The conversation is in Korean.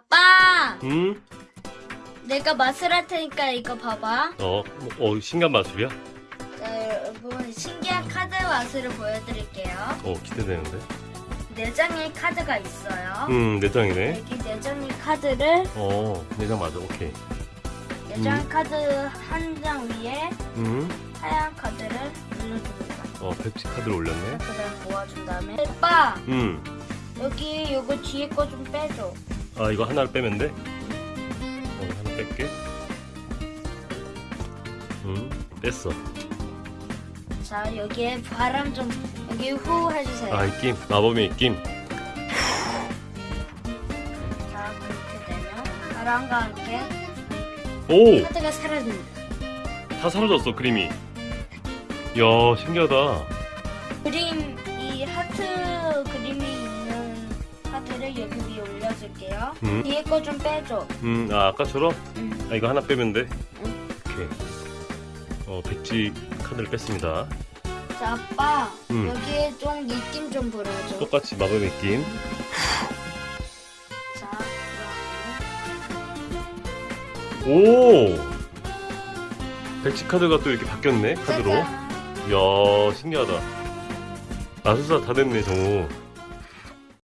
아빠, 응? 내가 맛을 할 테니까 이거 봐봐. 어, 어, 신기한 마술이야? 자, 여러분 신기한 카드 맛을 보여드릴게요. 어, 기대되는데? 네 장의 카드가 있어요. 응, 내장이네. 여기 네 장의 카드를 어, 내장 맞아, 오케이. 네장 카드 한 장 위에 응? 하얀 카드를 올려줍니다. 어, 펩시 카드를 올렸네. 그다음 모아준 다음에 오빠 응. 여기 요거 뒤에 거 좀 빼줘. 아, 이거 하나를 빼면 돼? 어, 하나 뺄게. 응, 뺐어. 자 여기에 바람 좀 여기 후 해주세요. 아, 입김. 마법의 입김. 자 그렇게 되면 바람과 함께 오! 카드가 사라집니다. 다 사라졌어, 그림이. 이야, 신기하다. 그림 이 하트 그림이 카드를 여기 위에 올려줄게요. 응? 뒤에 거 좀 빼줘. 음, 아, 아까처럼? 응. 아, 이거 하나 빼면 돼? 응. 오케이. 어, 백지 카드를 뺐습니다. 자 아빠 응. 여기에 좀 느낌 좀 불어줘. 똑같이 마법의 입김. 자 오! 백지 카드가 또 이렇게 바뀌었네, 그러면 카드로. 짜잔. 이야, 신기하다. 마술사 다 됐네, 정우.